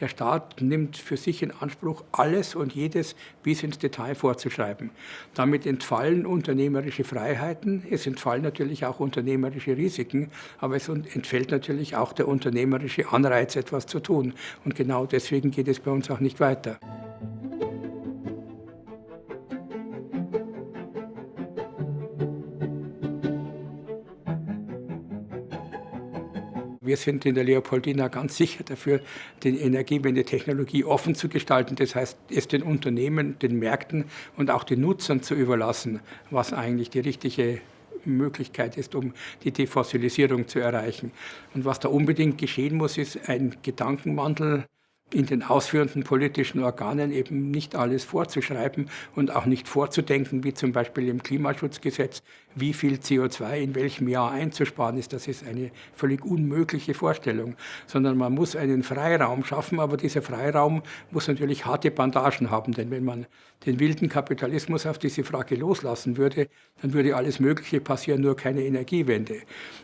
Der Staat nimmt für sich in Anspruch, alles und jedes bis ins Detail vorzuschreiben. Damit entfallen unternehmerische Freiheiten, es entfallen natürlich auch unternehmerische Risiken, aber es entfällt natürlich auch der unternehmerische Anreiz, etwas zu tun. Und genau deswegen geht es bei uns auch nicht weiter. Wir sind in der Leopoldina ganz sicher dafür, die Energiewende-Technologie offen zu gestalten. Das heißt, es den Unternehmen, den Märkten und auch den Nutzern zu überlassen, was eigentlich die richtige Möglichkeit ist, um die Defossilisierung zu erreichen. Und was da unbedingt geschehen muss, ist ein Gedankenwandel in den ausführenden politischen Organen eben nicht alles vorzuschreiben und auch nicht vorzudenken, wie zum Beispiel im Klimaschutzgesetz, wie viel CO2 in welchem Jahr einzusparen ist. Das ist eine völlig unmögliche Vorstellung, sondern man muss einen Freiraum schaffen, aber dieser Freiraum muss natürlich harte Bandagen haben, denn wenn man den wilden Kapitalismus auf diese Frage loslassen würde, dann würde alles Mögliche passieren, nur keine Energiewende,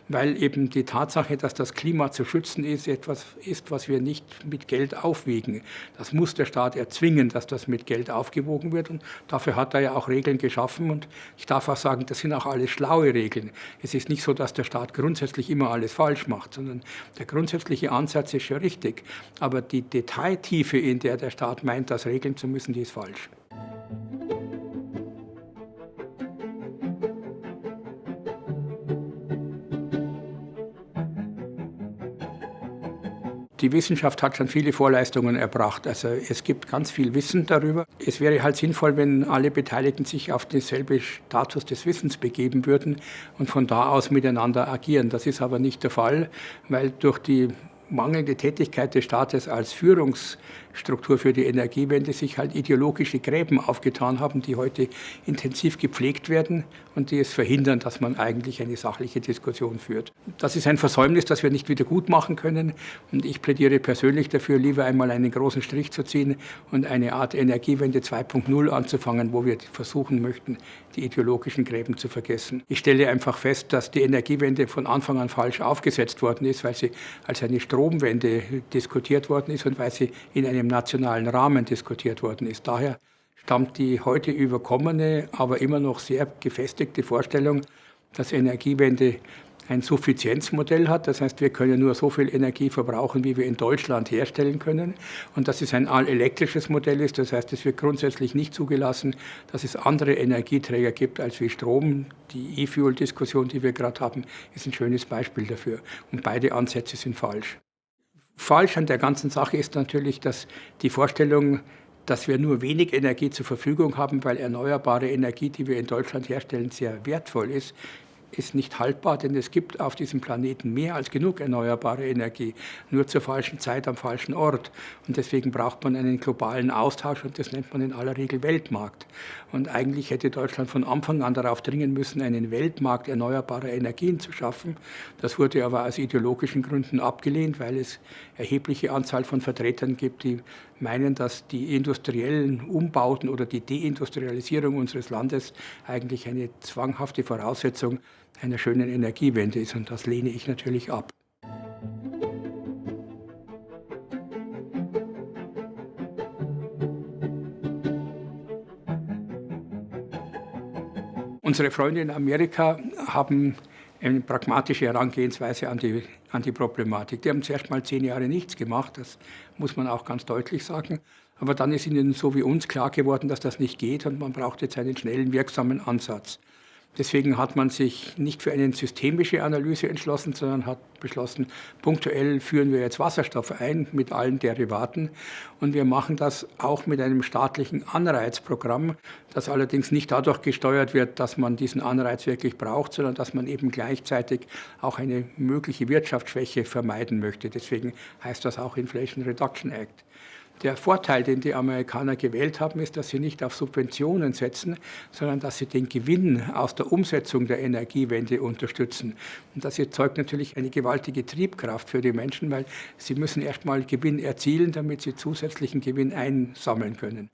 weil eben die Tatsache, dass das Klima zu schützen ist, etwas ist, was wir nicht mit Geld aufwiegen. Das muss der Staat erzwingen, dass das mit Geld aufgewogen wird und dafür hat er ja auch Regeln geschaffen und ich darf auch sagen, das sind auch alle alles schlaue Regeln. Es ist nicht so, dass der Staat grundsätzlich immer alles falsch macht, sondern der grundsätzliche Ansatz ist schon richtig. Aber die Detailtiefe, in der der Staat meint, das regeln zu müssen, die ist falsch. Die Wissenschaft hat schon viele Vorleistungen erbracht. Also es gibt ganz viel Wissen darüber. Es wäre halt sinnvoll, wenn alle Beteiligten sich auf denselben Status des Wissens begeben würden und von da aus miteinander agieren. Das ist aber nicht der Fall, weil durch die mangelnde Tätigkeit des Staates als Führungsstruktur für die Energiewende sich halt ideologische Gräben aufgetan haben, die heute intensiv gepflegt werden und die es verhindern, dass man eigentlich eine sachliche Diskussion führt. Das ist ein Versäumnis, das wir nicht wieder gut machen können. Und ich plädiere persönlich dafür, lieber einmal einen großen Strich zu ziehen und eine Art Energiewende 2.0 anzufangen, wo wir versuchen möchten, die ideologischen Gräben zu vergessen. Ich stelle einfach fest, dass die Energiewende von Anfang an falsch aufgesetzt worden ist, weil sie als eine Stromwende diskutiert worden ist und weil sie in einem nationalen Rahmen diskutiert worden ist. Daher stammt die heute überkommene, aber immer noch sehr gefestigte Vorstellung, dass Energiewende ein Suffizienzmodell hat. Das heißt, wir können nur so viel Energie verbrauchen, wie wir in Deutschland herstellen können. Und dass es ein allelektrisches Modell ist. Das heißt, es wird grundsätzlich nicht zugelassen, dass es andere Energieträger gibt als wie Strom. Die E-Fuel-Diskussion, die wir gerade haben, ist ein schönes Beispiel dafür. Und beide Ansätze sind falsch. Falsch an der ganzen Sache ist natürlich, dass die Vorstellung, dass wir nur wenig Energie zur Verfügung haben, weil erneuerbare Energie, die wir in Deutschland herstellen, sehr wertvoll ist, ist nicht haltbar, denn es gibt auf diesem Planeten mehr als genug erneuerbare Energie, nur zur falschen Zeit am falschen Ort. Und deswegen braucht man einen globalen Austausch und das nennt man in aller Regel Weltmarkt. Und eigentlich hätte Deutschland von Anfang an darauf dringen müssen, einen Weltmarkt erneuerbarer Energien zu schaffen. Das wurde aber aus ideologischen Gründen abgelehnt, weil es erhebliche Anzahl von Vertretern gibt, die meinen, dass die industriellen Umbauten oder die Deindustrialisierung unseres Landes eigentlich eine zwanghafte Voraussetzung einer schönen Energiewende ist. Und das lehne ich natürlich ab. Unsere Freunde in Amerika haben eine pragmatische Herangehensweise an die, an die Problematik. Die haben zuerst mal zehn Jahre nichts gemacht, das muss man auch ganz deutlich sagen. Aber dann ist ihnen so wie uns klar geworden, dass das nicht geht und man braucht jetzt einen schnellen, wirksamen Ansatz. Deswegen hat man sich nicht für eine systemische Analyse entschlossen, sondern hat beschlossen, punktuell führen wir jetzt Wasserstoff ein mit allen Derivaten. Und wir machen das auch mit einem staatlichen Anreizprogramm, das allerdings nicht dadurch gesteuert wird, dass man diesen Anreiz wirklich braucht, sondern dass man eben gleichzeitig auch eine mögliche Wirtschaftsschwäche vermeiden möchte. Deswegen heißt das auch Inflation Reduction Act. Der Vorteil, den die Amerikaner gewählt haben, ist, dass sie nicht auf Subventionen setzen, sondern dass sie den Gewinn aus der Umsetzung der Energiewende unterstützen. Und das erzeugt natürlich eine gewaltige Triebkraft für die Menschen, weil sie müssen erst mal Gewinn erzielen, damit sie zusätzlichen Gewinn einsammeln können.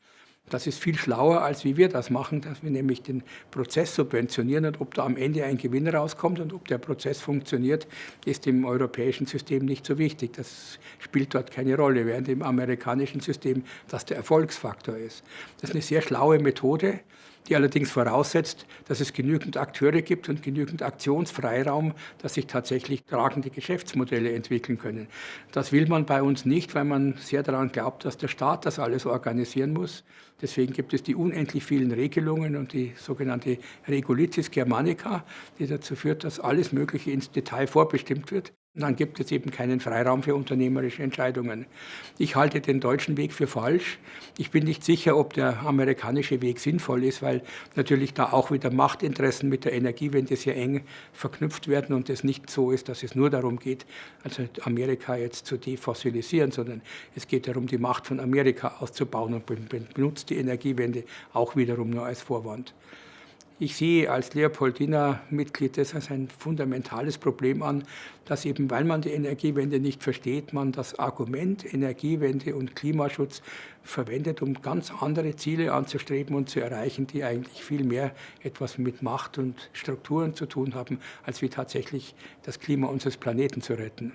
Das ist viel schlauer, als wie wir das machen, dass wir nämlich den Prozess subventionieren und ob da am Ende ein Gewinn rauskommt und ob der Prozess funktioniert, ist im europäischen System nicht so wichtig. Das spielt dort keine Rolle, während im amerikanischen System das der Erfolgsfaktor ist. Das ist eine sehr schlaue Methode die allerdings voraussetzt, dass es genügend Akteure gibt und genügend Aktionsfreiraum, dass sich tatsächlich tragende Geschäftsmodelle entwickeln können. Das will man bei uns nicht, weil man sehr daran glaubt, dass der Staat das alles organisieren muss. Deswegen gibt es die unendlich vielen Regelungen und die sogenannte Regulitis Germanica, die dazu führt, dass alles Mögliche ins Detail vorbestimmt wird dann gibt es eben keinen Freiraum für unternehmerische Entscheidungen. Ich halte den deutschen Weg für falsch. Ich bin nicht sicher, ob der amerikanische Weg sinnvoll ist, weil natürlich da auch wieder Machtinteressen mit der Energiewende sehr eng verknüpft werden und es nicht so ist, dass es nur darum geht, also Amerika jetzt zu defossilisieren, sondern es geht darum, die Macht von Amerika auszubauen und benutzt die Energiewende auch wiederum nur als Vorwand. Ich sehe als Leopoldina-Mitglied das als ein fundamentales Problem an, dass eben, weil man die Energiewende nicht versteht, man das Argument Energiewende und Klimaschutz verwendet, um ganz andere Ziele anzustreben und zu erreichen, die eigentlich viel mehr etwas mit Macht und Strukturen zu tun haben, als wie tatsächlich das Klima unseres Planeten zu retten.